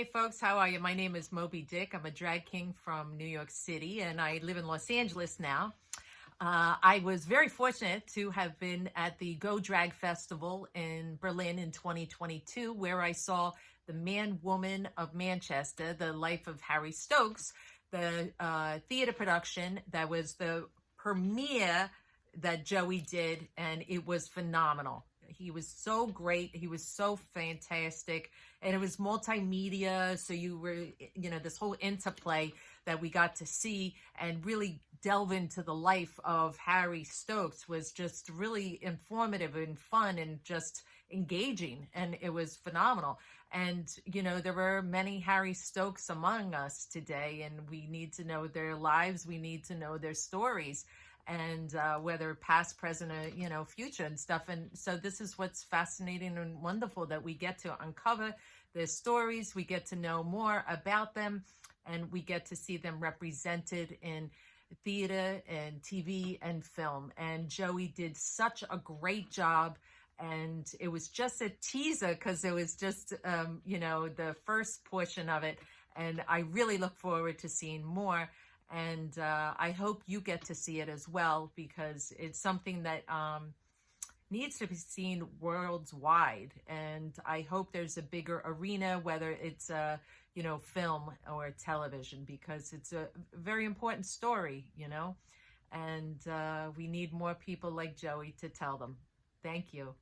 Hey folks, how are you? My name is Mo B. Dick. I'm a drag king from New York City and I live in Los Angeles now. Uh, I was very fortunate to have been at the Go Drag Festival in Berlin in 2022, where I saw The Man Woman of Manchester, The Life of Harry Stokes, the uh, theater production that was the premiere that Joey did, and it was phenomenal. He was so great. He was so fantastic. And it was multimedia. So you were, you know, this whole interplay that we got to see and really delve into the life of Harry Stokes was just really informative and fun and just engaging. And it was phenomenal. And, you know, there were many Harry Stokes among us today, and we need to know their lives. We need to know their stories and uh, whether past, present, or, you know, future and stuff. And so this is what's fascinating and wonderful that we get to uncover their stories. We get to know more about them and we get to see them represented in theater and TV and film. And Joey did such a great job. And it was just a teaser because it was just, um, you know, the first portion of it. And I really look forward to seeing more and uh, I hope you get to see it as well because it's something that um, needs to be seen worldwide. And I hope there's a bigger arena, whether it's a you know film or television, because it's a very important story, you know. And uh, we need more people like Joey to tell them. Thank you.